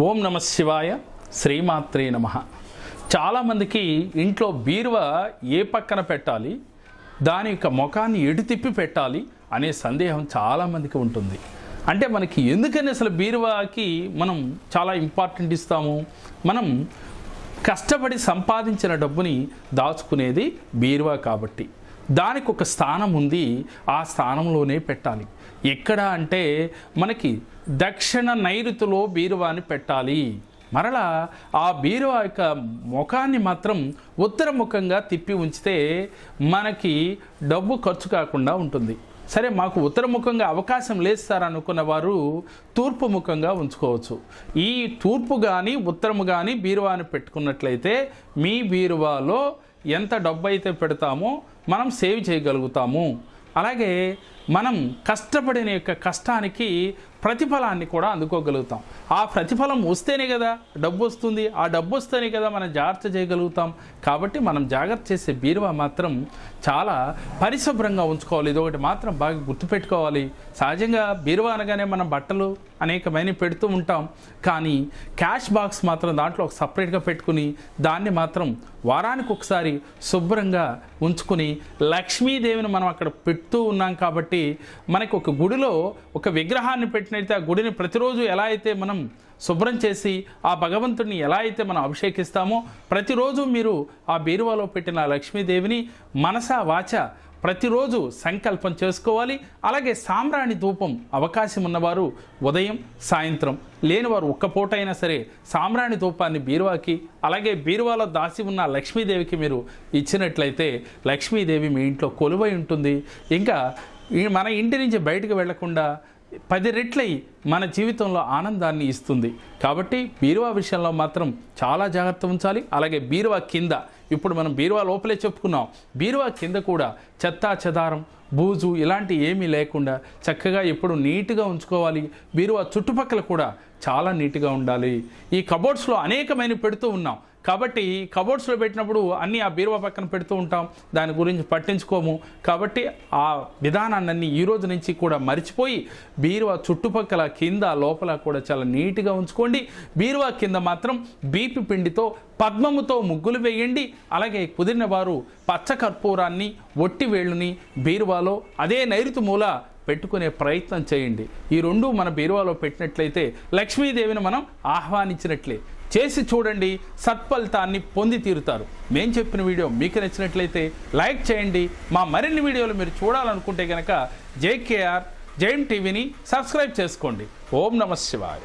ఓం నమ శివాయ శ్రీమాత్రే నమ. చాలామందికి ఇంట్లో బీరువ ఏ పక్కన పెట్టాలి దాని యొక్క ముఖాన్ని ఎటు తిప్పి పెట్టాలి అనే సందేహం చాలామందికి ఉంటుంది. అంటే మనకి ఎందుకని అసలు బీరువాకి మనం చాలా ఇంపార్టెంట్ ఇస్తాము? మనం కష్టపడి సంపాదించిన డబ్బుని దాచుకునేది బీరువా కాబట్టి. దానికి ఒక స్థానం ఉంది ఆ స్థానంలోనే పెట్టాలి. ఎక్కడ అంటే మనకి దక్షిణ నైరుతిలో బీరువాని పెట్టాలి. మరలా ఆ బీరువా యొక్క ముఖాన్ని మాత్రం ఉత్తరముఖంగా తిప్పి ఉంచితే మనకి డబ్బు ఖర్చు కాకుండా ఉంటుంది. సరే మాకు ఉత్తరముఖంగా అవకాశం లేస్తారనుకున్న వారు తూర్పు ముఖంగా ఉంచుకోవచ్చు. ఈ తూర్పు కానీ ఉత్తరము కానీ బీరువాని పెట్టుకున్నట్లయితే మీ బీరువాలో ఎంత డబ్బు అయితే పెడతామో మనం సేవ్ చేయగలుగుతాము. అలాగే మనం కష్టపడిన యొక్క కష్టానికి ప్రతిఫలాన్ని కూడా అందుకోగలుగుతాం. ఆ ప్రతిఫలం వస్తేనే కదా డబ్బు వస్తుంది ఆ డబ్బు వస్తేనే కదా మనం జాగ్రత్త చేయగలుగుతాం. కాబట్టి మనం జాగ్రత్త చేసే బీరువా మాత్రం చాలా పరిశుభ్రంగా ఉంచుకోవాలి. ఇది ఒకటి మాత్రం బాగా గుర్తుపెట్టుకోవాలి. సహజంగా బీరువా అనగానే మనం బట్టలు అనేకమైన పెడుతూ ఉంటాం. కానీ క్యాష్ బాక్స్ మాత్రం దాంట్లో ఒక సపరేట్గా పెట్టుకుని దాన్ని మాత్రం వారానికి ఒకసారి శుభ్రంగా ఉంచుకుని లక్ష్మీదేవిని మనం అక్కడ పెడుతూ ఉన్నాం కాబట్టి మనకి ఒక గుడిలో ఒక విగ్రహాన్ని పెట్టినైతే ఆ గుడిని ప్రతిరోజు ఎలా అయితే మనం శుభ్రం చేసి ఆ భగవంతుడిని ఎలా అయితే మనం అభిషేకిస్తామో ప్రతిరోజు మీరు ఆ బీరువాలో పెట్టిన లక్ష్మీదేవిని మనస వాచ ప్రతిరోజు సంకల్పం చేసుకోవాలి. అలాగే సాంబ్రాణి ధూపం అవకాశం ఉన్నవారు ఉదయం సాయంత్రం లేనివారు ఒక్క పూట అయినా సరే సాంబ్రాణి ధూపాన్ని బీరువాకి అలాగే బీరువాలో దాసి ఉన్న లక్ష్మీదేవికి మీరు ఇచ్చినట్లయితే లక్ష్మీదేవి మీ ఇంట్లో కొలువై ఉంటుంది. ఇంకా మన ఇంటి నుంచి బయటకు వెళ్ళకుండా పది రెట్లయి మన జీవితంలో ఆనందాన్ని ఇస్తుంది. కాబట్టి బీరువా విషయంలో మాత్రం చాలా జాగ్రత్త ఉంచాలి. అలాగే బీరువా కింద ఇప్పుడు మనం బీరువా లోపలే చెప్పుకున్నాం. బీరువా కింద కూడా చెత్తా చెదారం బూజు ఇలాంటి ఏమీ లేకుండా చక్కగా ఎప్పుడు నీట్గా ఉంచుకోవాలి. బీరువా చుట్టుపక్కల కూడా చాలా నీట్గా ఉండాలి. ఈ కబోర్డ్స్లో అనేకమైన పెడుతూ ఉన్నాం. కాబట్టి కబోర్డ్స్లో పెట్టినప్పుడు అన్నీ ఆ బీరువా పక్కన పెడుతూ ఉంటాం. దాని గురించి పట్టించుకోము. కాబట్టి ఆ విధానాన్ని ఈ రోజు నుంచి కూడా మర్చిపోయి బీరువా చుట్టుపక్కల కింద లోపల కూడా చాలా నీట్గా ఉంచుకోండి. బీరువా కింద మాత్రం బీపి పిండితో పద్మముతో ముగ్గులు వేయండి. అలాగే కుదిరిన వారు పచ్చ కర్పూరాన్ని ఒట్టి వేళ్ళుని బీరువాలో అదే నైరుతి మూల పెట్టుకునే ప్రయత్నం చేయండి. ఈ రెండు మన బీరువాలో పెట్టినట్లయితే లక్ష్మీదేవిని మనం ఆహ్వానించినట్లే. చేసి చూడండి సత్ఫలితాన్ని పొంది తీరుతారు. మేము చెప్పిన వీడియో మీకు నచ్చినట్లయితే లైక్ చేయండి. మా మరిన్ని వీడియోలు మీరు చూడాలనుకుంటే కనుక జేకేఆర్ జైన్ టీవీని సబ్స్క్రైబ్ చేసుకోండి. ఓం నమ శివాయ.